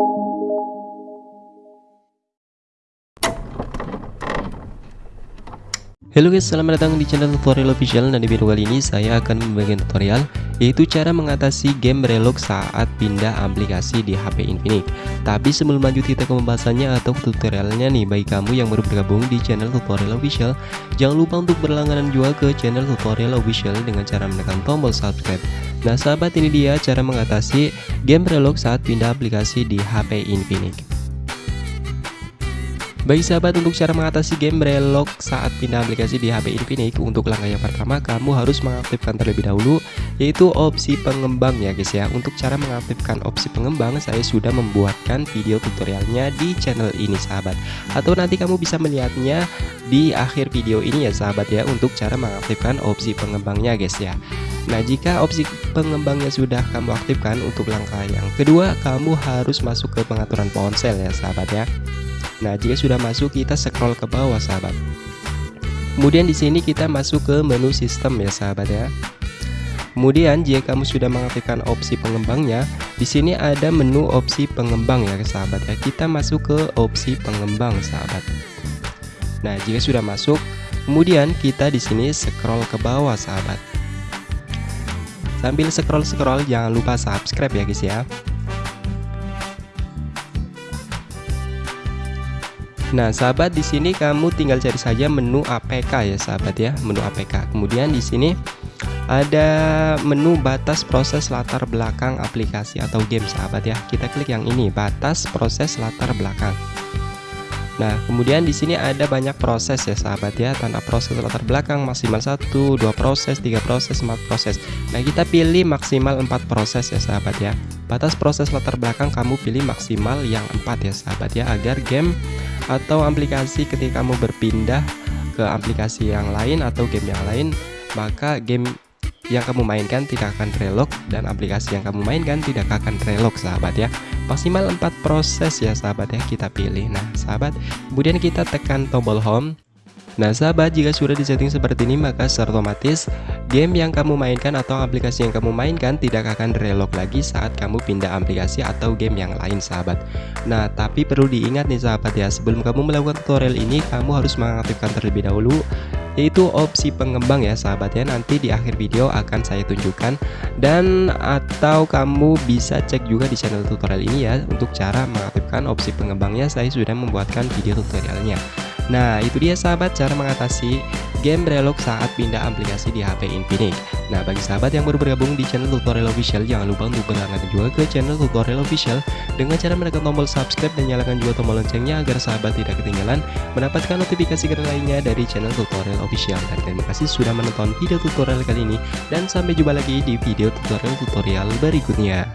you. Halo guys, selamat datang di channel tutorial official dan di video kali ini saya akan membagikan tutorial yaitu cara mengatasi game relog saat pindah aplikasi di HP Infinix. Tapi sebelum lanjut kita ke pembahasannya atau tutorialnya nih bagi kamu yang baru bergabung di channel tutorial official, jangan lupa untuk berlangganan juga ke channel tutorial official dengan cara menekan tombol subscribe. Nah sahabat ini dia cara mengatasi game relog saat pindah aplikasi di HP Infinix. Bagi sahabat untuk cara mengatasi game relog saat pindah aplikasi di HP Infinix Untuk langkah yang pertama kamu harus mengaktifkan terlebih dahulu Yaitu opsi pengembang ya guys ya. Untuk cara mengaktifkan opsi pengembang saya sudah membuatkan video tutorialnya di channel ini sahabat. Atau nanti kamu bisa melihatnya di akhir video ini ya sahabat ya Untuk cara mengaktifkan opsi pengembangnya guys ya. Nah jika opsi pengembangnya sudah kamu aktifkan untuk langkah yang kedua Kamu harus masuk ke pengaturan ponsel ya sahabat ya Nah, jika sudah masuk kita scroll ke bawah sahabat. Kemudian di sini kita masuk ke menu sistem ya sahabat ya. Kemudian jika kamu sudah mengaktifkan opsi pengembangnya, di sini ada menu opsi pengembang ya sahabat ya. Kita masuk ke opsi pengembang sahabat. Nah, jika sudah masuk, kemudian kita di sini scroll ke bawah sahabat. Sambil scroll-scroll jangan lupa subscribe ya guys ya. Nah, sahabat di sini kamu tinggal cari saja menu APK ya, sahabat ya, menu APK. Kemudian di sini ada menu batas proses latar belakang aplikasi atau game, sahabat ya. Kita klik yang ini, batas proses latar belakang. Nah, kemudian di sini ada banyak proses ya, sahabat ya. Tanda proses latar belakang maksimal satu, dua proses, tiga proses, empat proses. Nah, kita pilih maksimal empat proses ya, sahabat ya. Batas proses latar belakang kamu pilih maksimal yang empat ya, sahabat ya, agar game atau aplikasi ketika kamu berpindah ke aplikasi yang lain atau game yang lain maka game yang kamu mainkan tidak akan relog dan aplikasi yang kamu mainkan tidak akan relog sahabat ya. Maksimal 4 proses ya sahabat ya kita pilih. Nah sahabat kemudian kita tekan tombol home Nah sahabat jika sudah disetting seperti ini maka secara otomatis game yang kamu mainkan atau aplikasi yang kamu mainkan tidak akan relog lagi saat kamu pindah aplikasi atau game yang lain sahabat. Nah tapi perlu diingat nih sahabat ya sebelum kamu melakukan tutorial ini kamu harus mengaktifkan terlebih dahulu yaitu opsi pengembang ya sahabat ya. Nanti di akhir video akan saya tunjukkan. Dan atau kamu bisa cek juga di channel tutorial ini ya untuk cara mengaktifkan opsi pengembangnya saya sudah membuatkan video tutorialnya Nah itu dia sahabat cara mengatasi game relog saat pindah aplikasi di HP Infinix Nah bagi sahabat yang baru bergabung di channel tutorial official jangan lupa untuk berlangganan juga ke channel tutorial official. Dengan cara menekan tombol subscribe dan nyalakan juga tombol loncengnya agar sahabat tidak ketinggalan mendapatkan notifikasi keren lainnya dari channel tutorial official. Dan terima kasih sudah menonton video tutorial kali ini dan sampai jumpa lagi di video tutorial-tutorial berikutnya